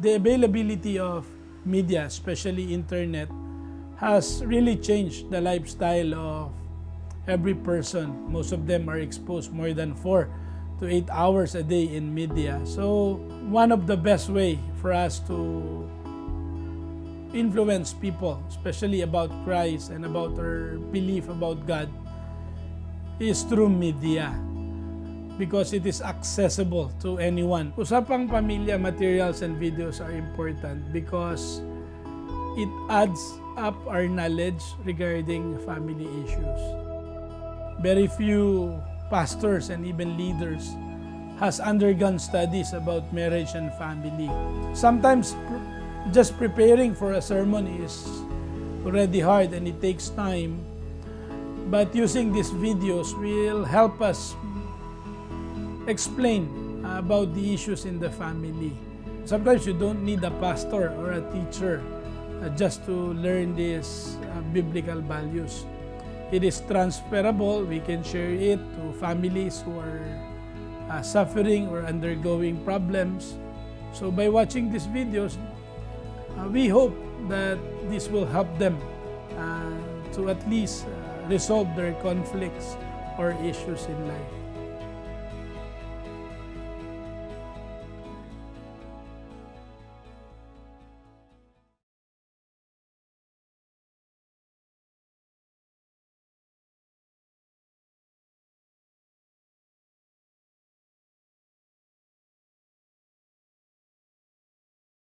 the availability of media, especially internet, has really changed the lifestyle of every person. Most of them are exposed more than four to eight hours a day in media. So one of the best way for us to influence people, especially about Christ and about our belief about God, is through media because it is accessible to anyone. Usapang pamilya materials and videos are important because it adds up our knowledge regarding family issues. Very few pastors and even leaders has undergone studies about marriage and family. Sometimes just preparing for a sermon is already hard and it takes time. But using these videos will help us explain about the issues in the family. Sometimes you don't need a pastor or a teacher uh, just to learn these uh, biblical values. It is transferable. We can share it to families who are uh, suffering or undergoing problems. So by watching these videos, we hope that this will help them to at least resolve their conflicts or issues in life.